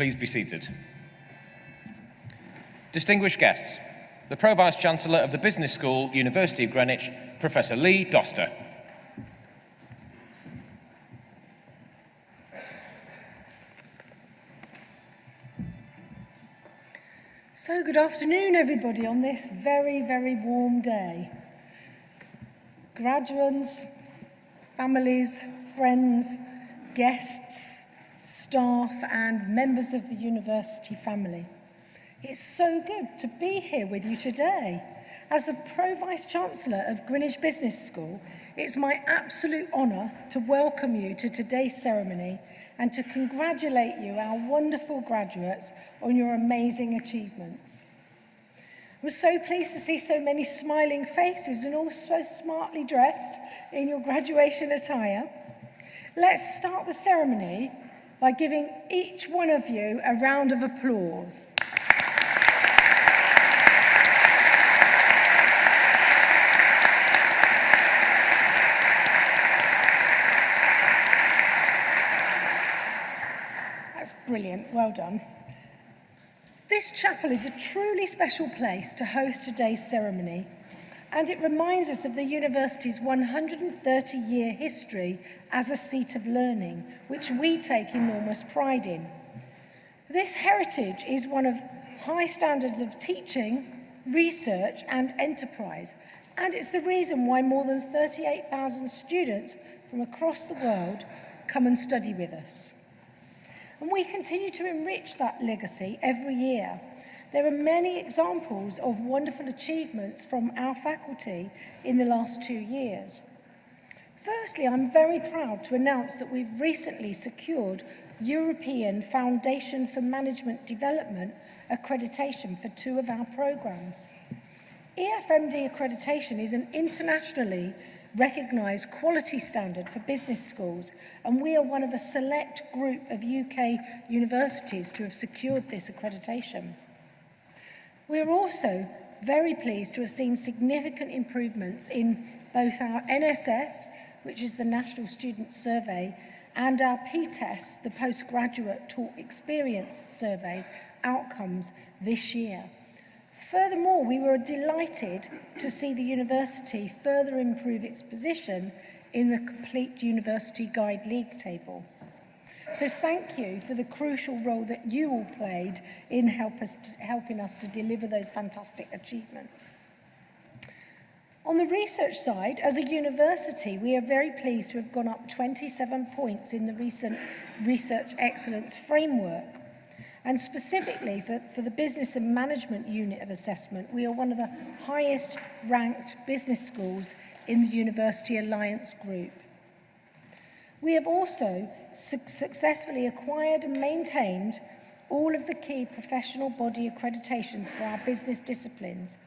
Please be seated. Distinguished guests, the Pro-Vice-Chancellor of the Business School, University of Greenwich, Professor Lee Doster. So good afternoon everybody on this very, very warm day. Graduates, families, friends, guests, staff and members of the university family. It's so good to be here with you today. As the Pro-Vice Chancellor of Greenwich Business School, it's my absolute honour to welcome you to today's ceremony and to congratulate you, our wonderful graduates, on your amazing achievements. I was so pleased to see so many smiling faces and all so smartly dressed in your graduation attire. Let's start the ceremony by giving each one of you a round of applause. That's brilliant, well done. This chapel is a truly special place to host today's ceremony and it reminds us of the university's 130-year history as a seat of learning, which we take enormous pride in. This heritage is one of high standards of teaching, research and enterprise, and it's the reason why more than 38,000 students from across the world come and study with us. And we continue to enrich that legacy every year There are many examples of wonderful achievements from our faculty in the last two years. Firstly, I'm very proud to announce that we've recently secured European Foundation for Management Development accreditation for two of our programs. EFMD accreditation is an internationally recognised quality standard for business schools and we are one of a select group of UK universities to have secured this accreditation. We are also very pleased to have seen significant improvements in both our NSS, which is the National Student Survey, and our PTES, the Postgraduate Taught Experience Survey, outcomes this year. Furthermore, we were delighted to see the university further improve its position in the Complete University Guide League table. So thank you for the crucial role that you all played in help us to, helping us to deliver those fantastic achievements. On the research side, as a university, we are very pleased to have gone up 27 points in the recent Research Excellence Framework. And specifically for, for the Business and Management Unit of Assessment, we are one of the highest ranked business schools in the University Alliance Group. We have also su successfully acquired and maintained all of the key professional body accreditations for our business disciplines.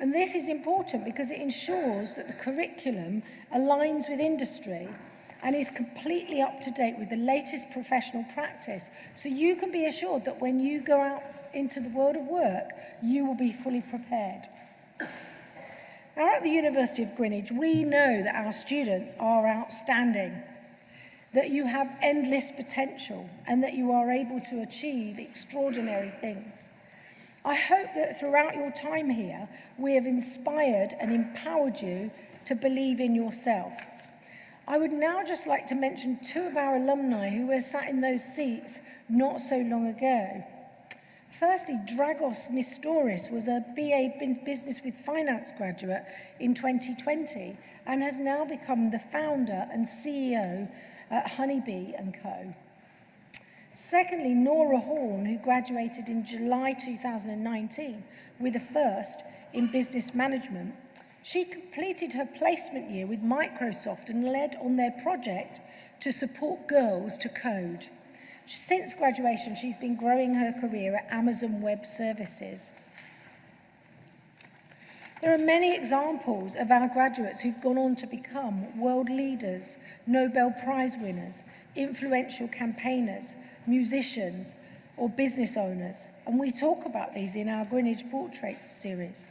And this is important because it ensures that the curriculum aligns with industry and is completely up to date with the latest professional practice. So you can be assured that when you go out into the world of work, you will be fully prepared. Now at the University of Greenwich, we know that our students are outstanding that you have endless potential and that you are able to achieve extraordinary things. I hope that throughout your time here, we have inspired and empowered you to believe in yourself. I would now just like to mention two of our alumni who were sat in those seats not so long ago. Firstly, Dragos Nistoris was a BA Business with Finance graduate in 2020 and has now become the founder and CEO at Honeybee and Co. Secondly, Nora Horn, who graduated in July 2019 with a first in business management. She completed her placement year with Microsoft and led on their project to support girls to code. Since graduation, she's been growing her career at Amazon Web Services. There are many examples of our graduates who've gone on to become world leaders, Nobel Prize winners, influential campaigners, musicians or business owners. And we talk about these in our Greenwich Portraits series.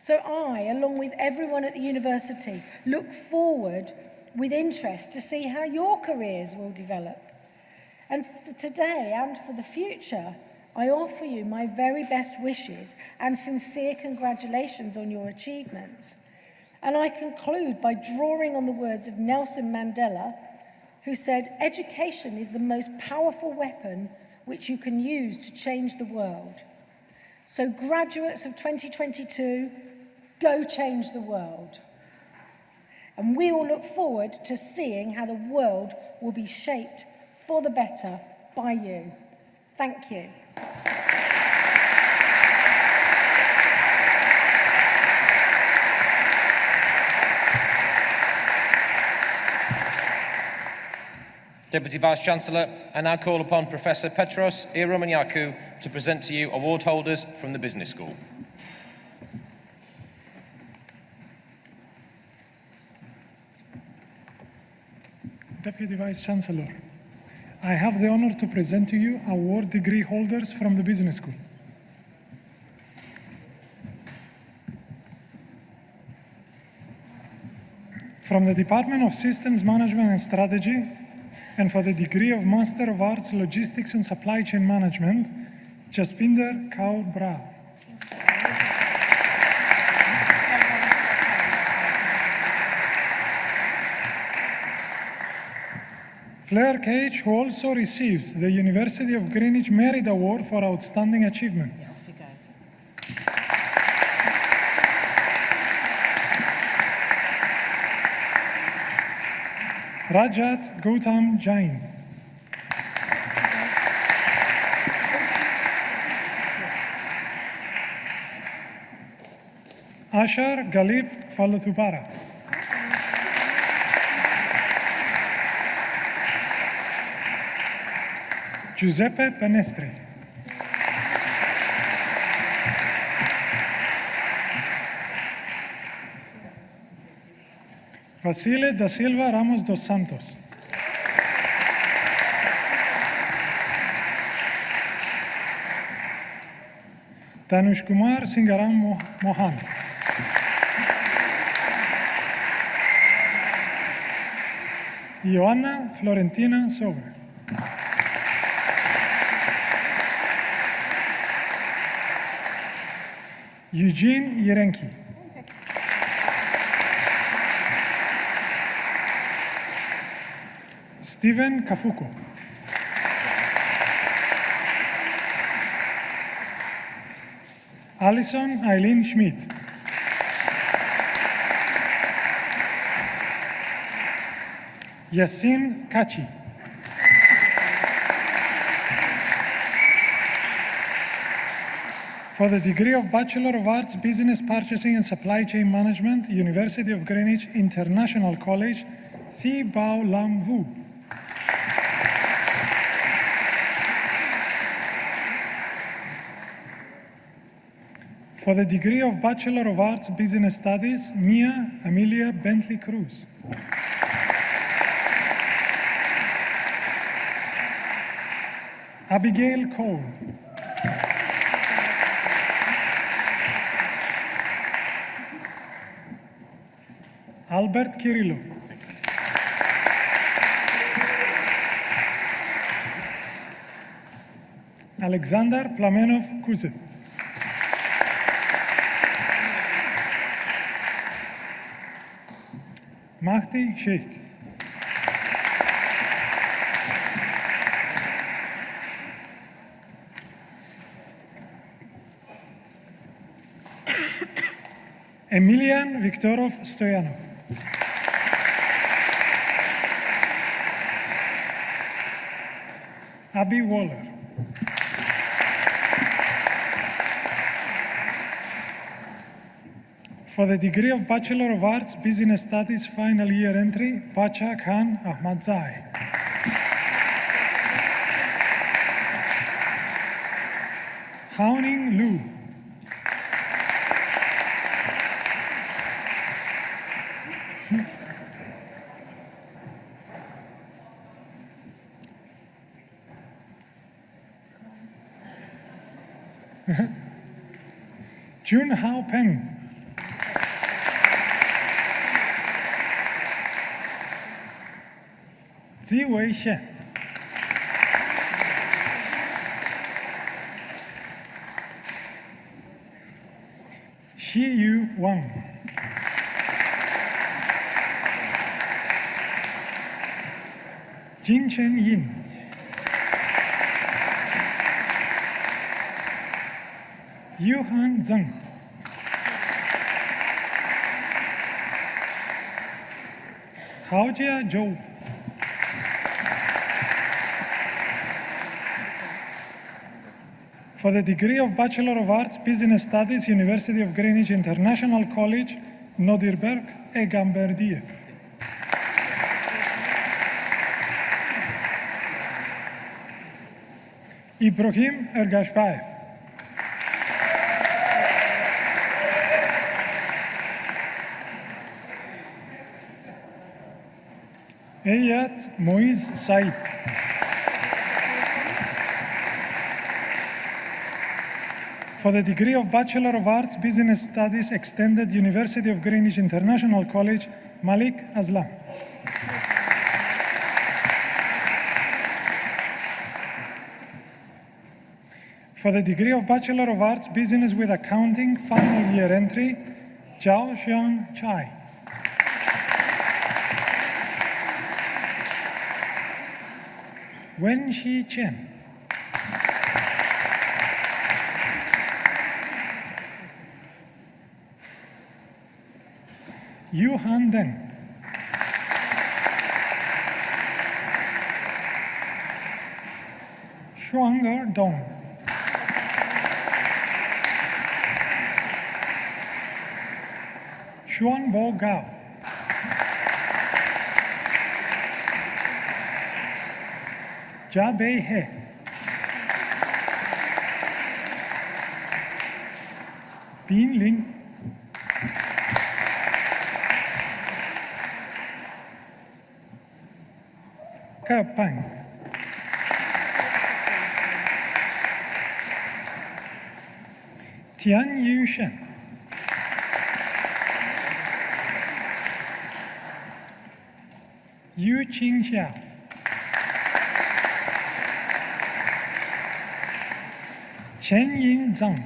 So I, along with everyone at the university, look forward with interest to see how your careers will develop. And for today and for the future, I offer you my very best wishes and sincere congratulations on your achievements. And I conclude by drawing on the words of Nelson Mandela, who said, education is the most powerful weapon which you can use to change the world. So graduates of 2022, go change the world. And we all look forward to seeing how the world will be shaped for the better by you. Thank you. Deputy Vice-Chancellor, I now call upon Professor Petros Ieromaniakou to present to you award holders from the Business School. Deputy Vice Chancellor, I have the honor to present to you award degree holders from the Business School. From the Department of Systems Management and Strategy, and for the degree of Master of Arts Logistics and Supply Chain Management, Jaspinder Kaur Bra. Flair Cage, who also receives the University of Greenwich Merit Award for Outstanding Achievement. Rajat Gautam Jain. Ashar Galib Falatubara. Giuseppe Penestri. Vasile da Silva Ramos dos Santos. Tanush Kumar Singaram Mo- Mohan. Ioanna Florentina Sober. Eugene Yerenki. Steven Kafuko. Alison Eileen Schmidt. Yassin Kachi. For the degree of Bachelor of Arts, Business Purchasing and Supply Chain Management, University of Greenwich International College, Thi Bao Lam Vu. For the degree of Bachelor of Arts, Business Studies, Mia Amelia Bentley Cruz. Abigail Cole. Albert Kirillov. Alexander Plamenov Kuzev. Mahdi Sheikh. Emilian Viktorov Stoyanov. Abby Waller. For the degree of Bachelor of Arts, Business Studies final year entry, Pacha Khan Ahmadzai. Haoning Lu. Jun Hao Peng. Zi Wei Shen. Xi Yu Wang. Jin Chen Yin. Yuhan Zhang. Haojia Zhou. For the degree of Bachelor of Arts, Business Studies, University of Greenwich International College, Nodirberg, Egamberdiev. Ibrahim Ergashbaev. Eyat Moiz Said. For the degree of Bachelor of Arts, Business Studies, Extended University of Greenwich International College, Malik Aslam. For the degree of Bachelor of Arts, Business with Accounting, final year entry, Zhao Xian Chai. Wen Shi Chen. Yu Han Deng. Shuang'er Dong. Xuanbo Gao. जा बे है Pinling. Kapang. Tian Yushan. Yu Qingxiao. Chen Yin Zhang.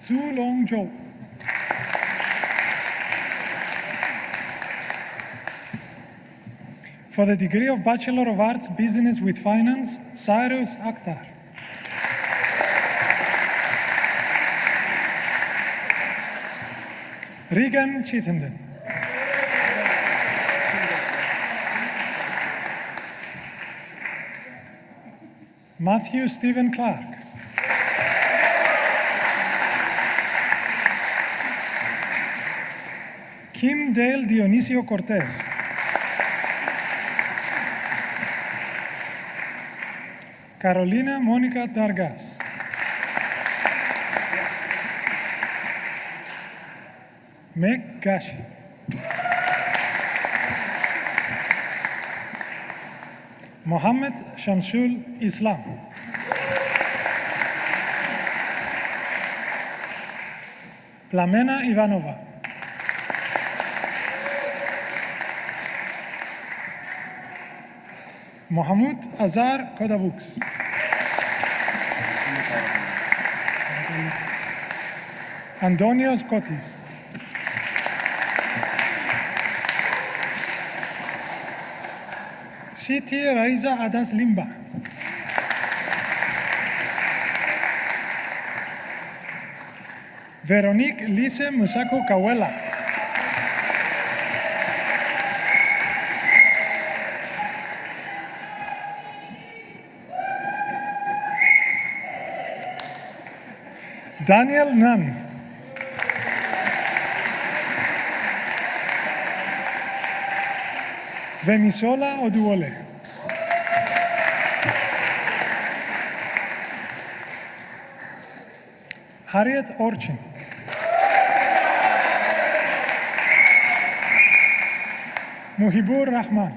Zhu Long Zhou. For the degree of Bachelor of Arts, Business with Finance, Cyrus Akhtar. Regan Chittenden. Matthew Stephen Clark. Kim Dale Dionisio Cortez. Carolina Mónica Dargas. Meg Gashi. Mohammed Shamsul Islam. Plamena Ivanova. Mohammed Azar Kodabuks. Antonio Scottis. Siti Raiza Adas Limba. Veronique Lise Musako Kawela. Daniel Nunn. Venisola Oduole. Harriet Orchin. Muhibur Rahman.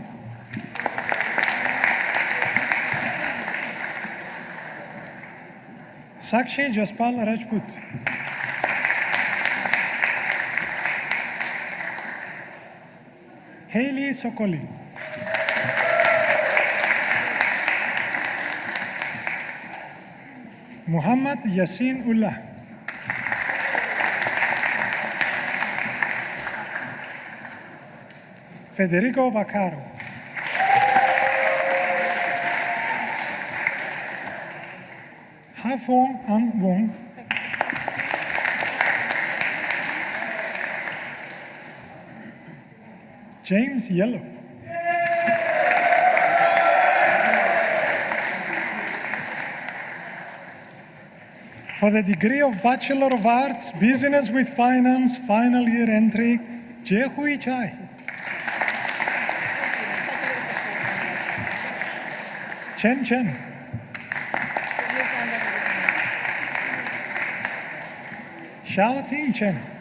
Sakshi Jaspal Rajput. Haley Sokoli. Muhammad Yassin Ullah. Federico Vaccaro. Hafong An Wong. James Yellow. For the degree of Bachelor of Arts, Business with Finance, final year entry, Jehui Chai. Chen Chen. Xiao Ting Chen.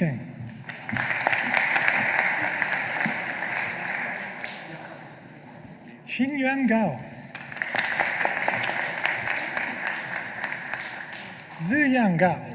Chen. Xingyuan Gao. Ziyang Gao.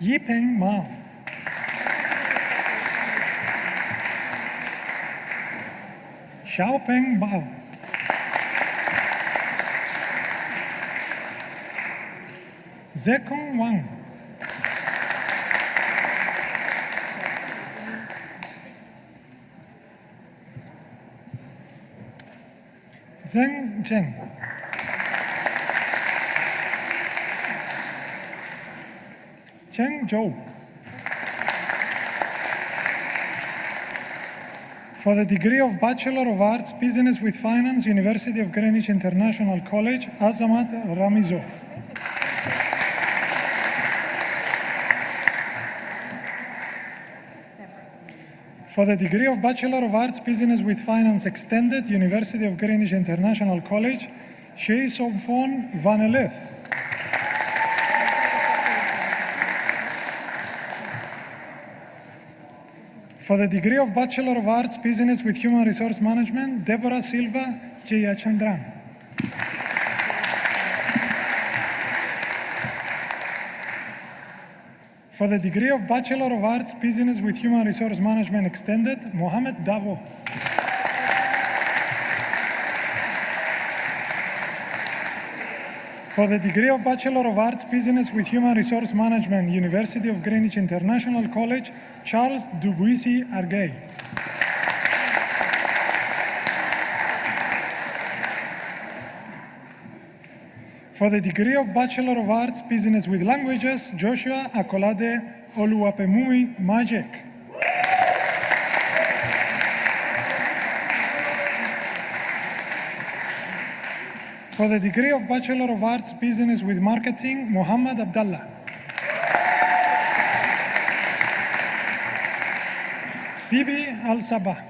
Yipeng Mao. Xiaopeng Bao. Zekong Wang. Zheng Zheng. Zhou. For the degree of Bachelor of Arts, Business with Finance, University of Greenwich International College, Azamat Ramizov. For the degree of Bachelor of Arts, Business with Finance Extended, University of Greenwich International College, Shea Somphon Van For the degree of Bachelor of Arts, Business with Human Resource Management, Deborah Silva Jayachandran. For the degree of Bachelor of Arts, Business with Human Resource Management Extended, Mohamed Dabo. For the degree of Bachelor of Arts, Business with Human Resource Management, University of Greenwich International College, Charles Dubuisi Arguey. For the degree of Bachelor of Arts, Business with Languages, Joshua Akolade Oluwapemumi Majek. For the degree of Bachelor of Arts, Business with Marketing, Muhammad Abdallah. Bibi Al Sabah.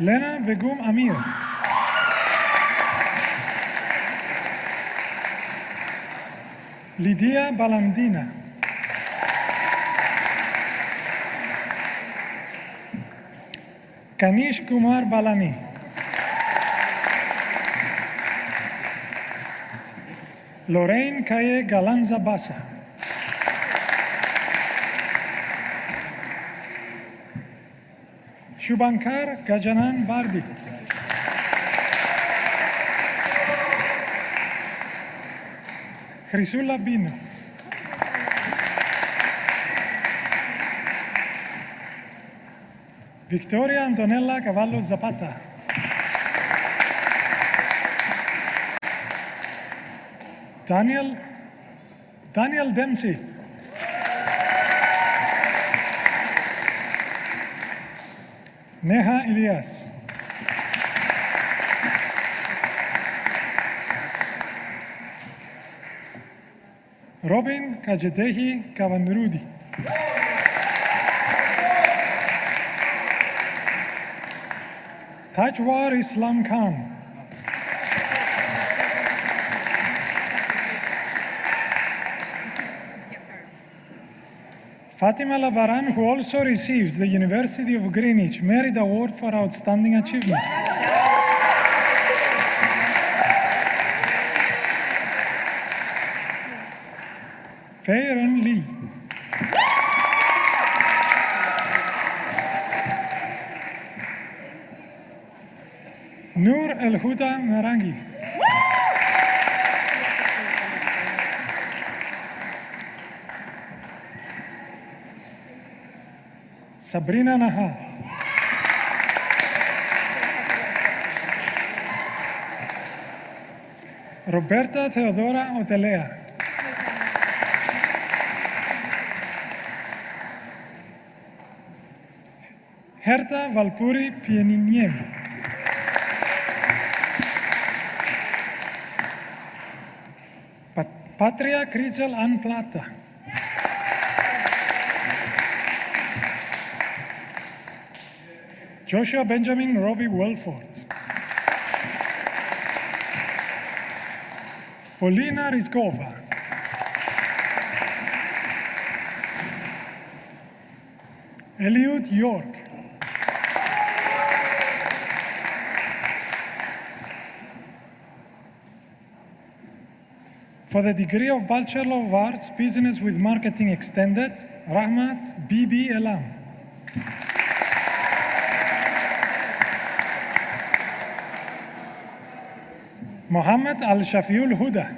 Lena Begum Amir. Lydia Balandina. Kanish Kumar Balani लोरेन खाए गलानजा बासा शुभंकर गजनान बारदी खरीसुल्ला बीना Victoria Antonella Cavallo Zapata. Daniel Daniel Dempsey. Neha Elias. Robin Kajedehi Kavanrudi. Tajwar Islam Khan. Fatima Labaran, who also receives the University of Greenwich Merit Award for Outstanding Achievement. Feiren Lee. El Huda Merangi. Sabrina Nahar. Roberta Theodora Otelea. Herta Valpuri Pieniniemi. Patria Critzel An Plata. Joshua Benjamin Robbie Welford. Polina Rizkova. Eliud York. For the degree of Bachelor of Arts, Business with Marketing Extended, Rahmat Bibi Elam. Mohammed Al Shafiul Huda.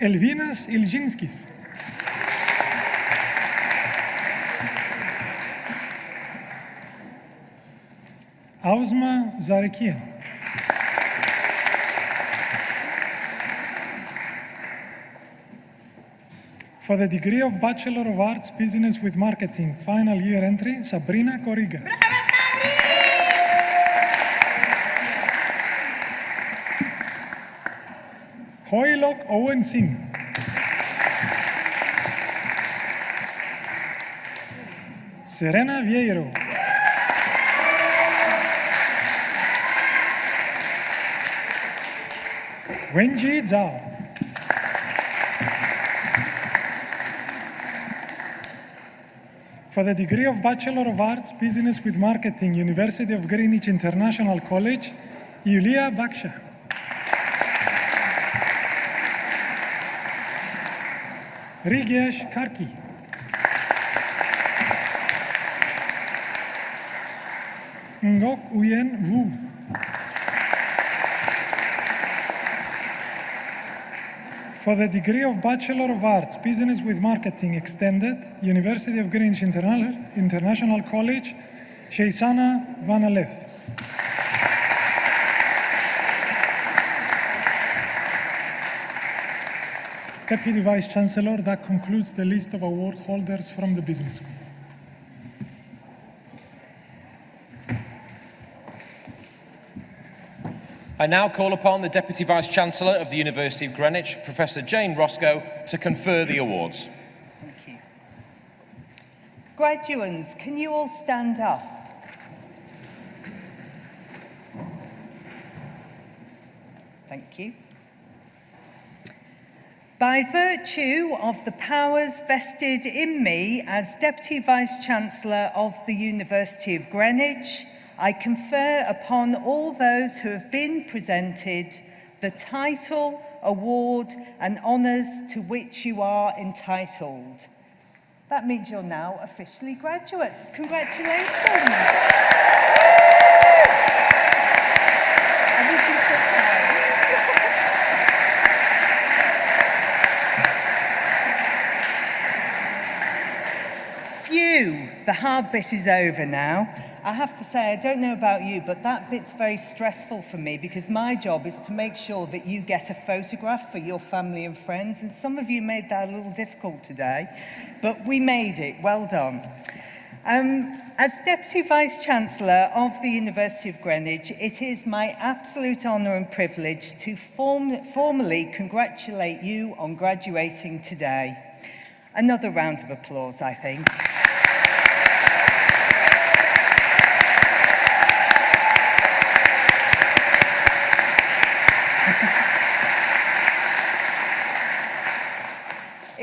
Elvinas Ilginskis. Auzma Zarekian. For the degree of Bachelor of Arts, Business with Marketing, final year entry, Sabrina Corriga. Hoylok Owen Singh. Serena Vieiro. Wenji Zhao. For the degree of Bachelor of Arts, Business with Marketing, University of Greenwich International College, Yulia Baksha. Rigesh Karki. Ngok Uyen Wu. For the degree of Bachelor of Arts, Business with Marketing Extended, University of Greenwich Interna- International College, Sheisana Vanaleth. Deputy Vice Chancellor, that concludes the list of award holders from the Business School. I now call upon the Deputy Vice Chancellor of the University of Greenwich, Professor Jane Roscoe, to confer the awards. Thank you. Graduates, can you all stand up? Thank you. By virtue of the powers vested in me as Deputy Vice Chancellor of the University of Greenwich, I confer upon all those who have been presented the title, award and honours to which you are entitled. That means you're now officially graduates. Congratulations. phew, the hard bit is over now. I have to say, I don't know about you, but that bit's very stressful for me because my job is to make sure that you get a photograph for your family and friends. And some of you made that a little difficult today, but we made it. Well done. Um, as Deputy Vice-Chancellor of the University of Greenwich, it is my absolute honour and privilege to form formally congratulate you on graduating today. Another round of applause, I think.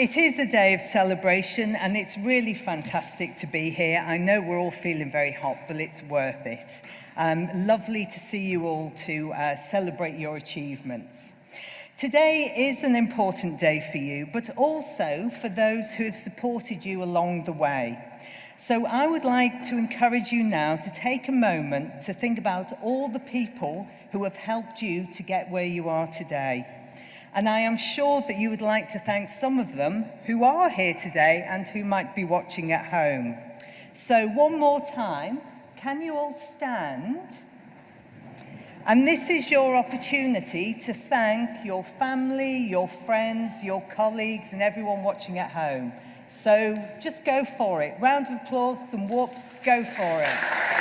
It is a day of celebration and it's really fantastic to be here. I know we're all feeling very hot, but it's worth it. Um, lovely to see you all to uh, celebrate your achievements. Today is an important day for you, but also for those who have supported you along the way. So I would like to encourage you now to take a moment to think about all the people who have helped you to get where you are today and I am sure that you would like to thank some of them who are here today and who might be watching at home. So one more time, can you all stand? And this is your opportunity to thank your family, your friends, your colleagues and everyone watching at home. So just go for it. Round of applause, some whoops, go for it.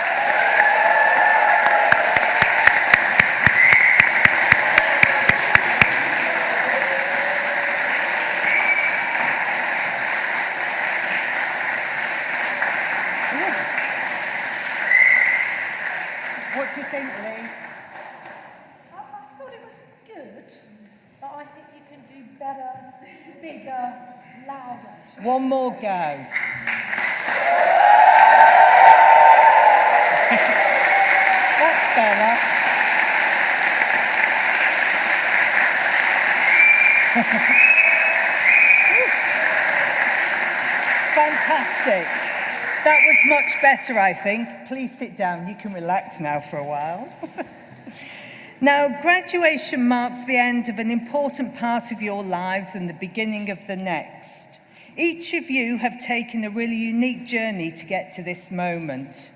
Fantastic. That was much better, I think. Please sit down. You can relax now for a while. now, graduation marks the end of an important part of your lives and the beginning of the next. Each of you have taken a really unique journey to get to this moment.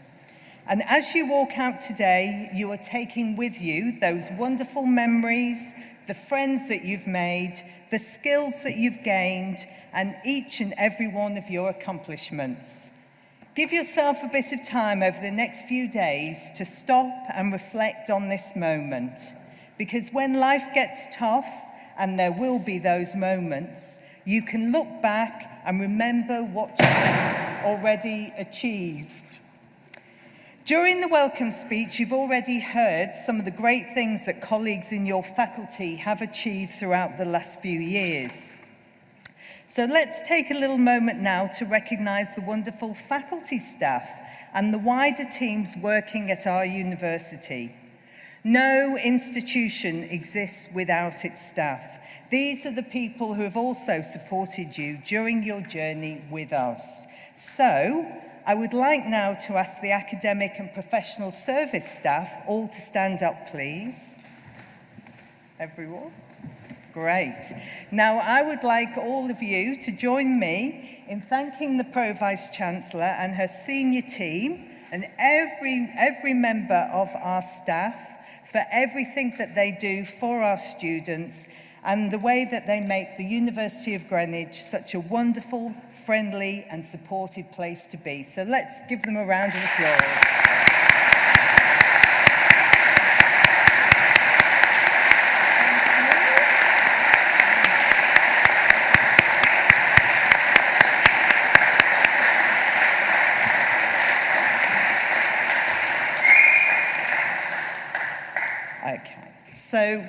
And as you walk out today, you are taking with you those wonderful memories, the friends that you've made, the skills that you've gained, and each and every one of your accomplishments. Give yourself a bit of time over the next few days to stop and reflect on this moment. Because when life gets tough, and there will be those moments, you can look back and remember what you've already achieved. During the welcome speech, you've already heard some of the great things that colleagues in your faculty have achieved throughout the last few years. So let's take a little moment now to recognise the wonderful faculty staff and the wider teams working at our university. No institution exists without its staff. These are the people who have also supported you during your journey with us. So, I would like now to ask the academic and professional service staff all to stand up, please. Everyone. Great. Now, I would like all of you to join me in thanking the Pro-Vice-Chancellor and her senior team and every, every member of our staff for everything that they do for our students and the way that they make the University of Greenwich such a wonderful, friendly and supportive place to be. So let's give them a round of applause. Okay, so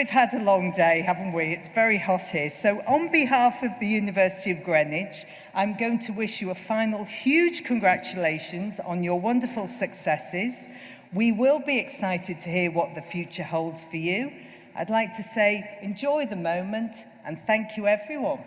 we've had a long day, haven't we? It's very hot here. So on behalf of the University of Greenwich, I'm going to wish you a final huge congratulations on your wonderful successes. We will be excited to hear what the future holds for you. I'd like to say enjoy the moment and thank you everyone.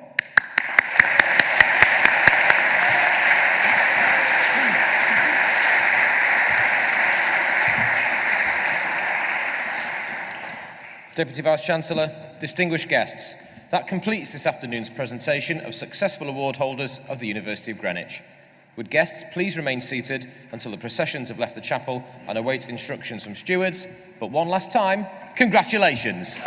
Deputy Vice-Chancellor, distinguished guests, that completes this afternoon's presentation of successful award holders of the University of Greenwich. Would guests please remain seated until the processions have left the chapel and await instructions from stewards. But one last time, congratulations.